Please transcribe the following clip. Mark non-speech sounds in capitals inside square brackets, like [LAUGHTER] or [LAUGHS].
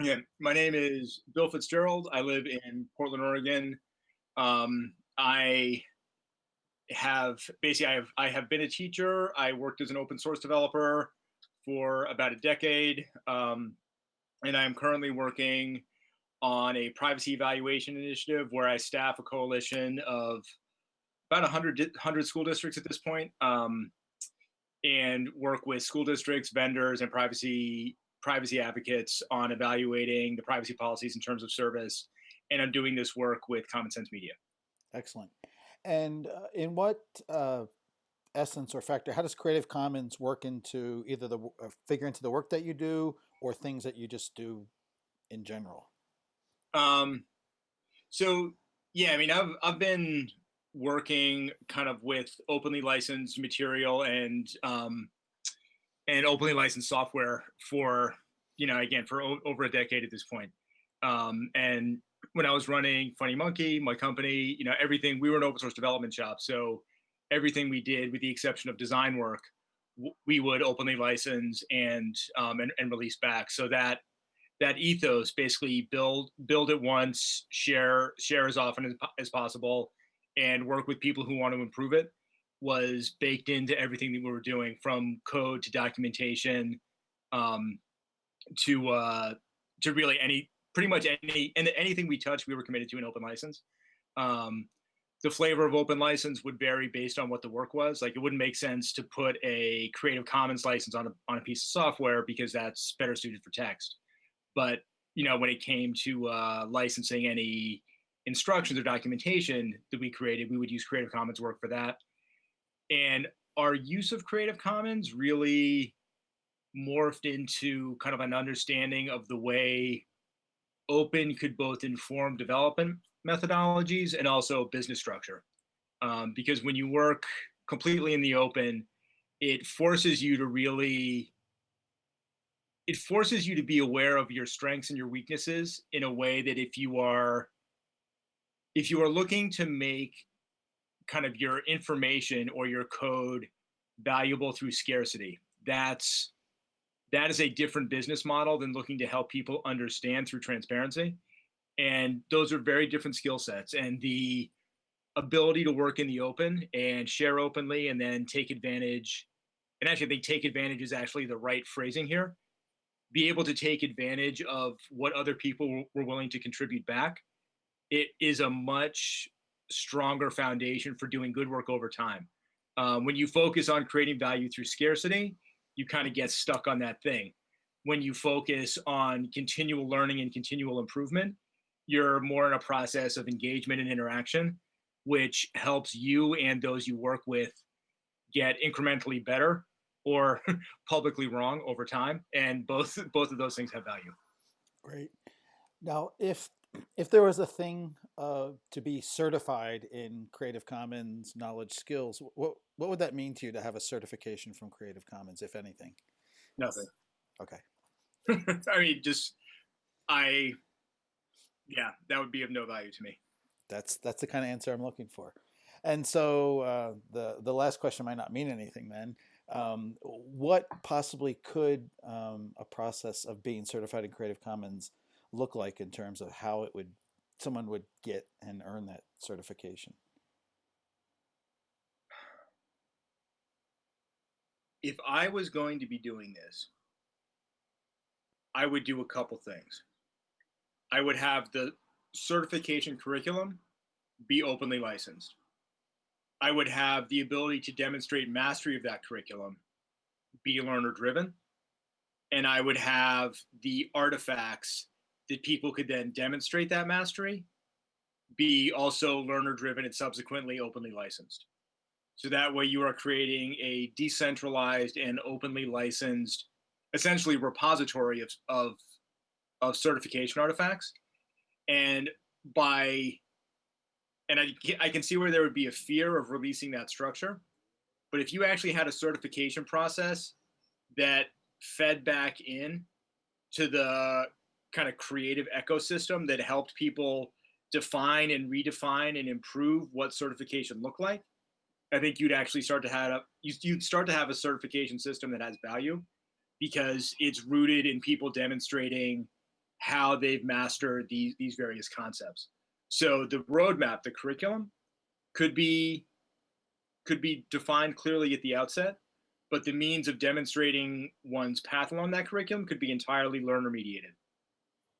Yeah, my name is Bill Fitzgerald. I live in Portland, Oregon. Um, I have basically I have I have been a teacher. I worked as an open source developer for about a decade, um, and I am currently working on a privacy evaluation initiative where I staff a coalition of about 100, 100 school districts at this point, um, and work with school districts, vendors, and privacy privacy advocates on evaluating the privacy policies in terms of service. And I'm doing this work with Common Sense Media. Excellent. And uh, in what uh, essence or factor, how does Creative Commons work into either the uh, figure into the work that you do or things that you just do in general? Um, so yeah, I mean, I've I've been working kind of with openly licensed material and um, and openly licensed software for, you know, again, for over a decade at this point. Um, and when I was running Funny Monkey, my company, you know, everything, we were an open source development shop. So everything we did, with the exception of design work, we would openly license and, um, and, and release back. So that that ethos basically build build it once, share share as often as, as possible, and work with people who want to improve it was baked into everything that we were doing from code to documentation um, to uh, to really any pretty much any and anything we touched we were committed to an open license. Um, the flavor of open license would vary based on what the work was. Like it wouldn't make sense to put a creative commons license on a, on a piece of software because that's better suited for text. But you know when it came to uh, licensing any instructions or documentation that we created we would use creative commons work for that and our use of Creative Commons really morphed into kind of an understanding of the way open could both inform development methodologies and also business structure. Um, because when you work completely in the open, it forces you to really, it forces you to be aware of your strengths and your weaknesses in a way that if you are, if you are looking to make kind of your information or your code valuable through scarcity. That's that is a different business model than looking to help people understand through transparency. And those are very different skill sets. And the ability to work in the open and share openly and then take advantage, and actually I think take advantage is actually the right phrasing here, be able to take advantage of what other people were willing to contribute back. It is a much stronger foundation for doing good work over time. Um, when you focus on creating value through scarcity, you kind of get stuck on that thing. When you focus on continual learning and continual improvement, you're more in a process of engagement and interaction, which helps you and those you work with get incrementally better or [LAUGHS] publicly wrong over time. And both both of those things have value. Great. Now, if if there was a thing uh, to be certified in Creative Commons knowledge skills, what what would that mean to you to have a certification from Creative Commons, if anything? Nothing. Okay. [LAUGHS] I mean, just I, yeah, that would be of no value to me. That's that's the kind of answer I'm looking for. And so uh, the the last question might not mean anything then. Um, what possibly could um, a process of being certified in Creative Commons look like in terms of how it would someone would get and earn that certification? If I was going to be doing this, I would do a couple things. I would have the certification curriculum be openly licensed. I would have the ability to demonstrate mastery of that curriculum be learner driven. And I would have the artifacts that people could then demonstrate that mastery, be also learner driven and subsequently openly licensed. So that way you are creating a decentralized and openly licensed, essentially repository of, of, of certification artifacts. And by, and I, I can see where there would be a fear of releasing that structure. But if you actually had a certification process that fed back in to the kind of creative ecosystem that helped people define and redefine and improve what certification looked like, I think you'd actually start to have you'd start to have a certification system that has value because it's rooted in people demonstrating how they've mastered these these various concepts. So the roadmap, the curriculum, could be could be defined clearly at the outset, but the means of demonstrating one's path along that curriculum could be entirely learner mediated.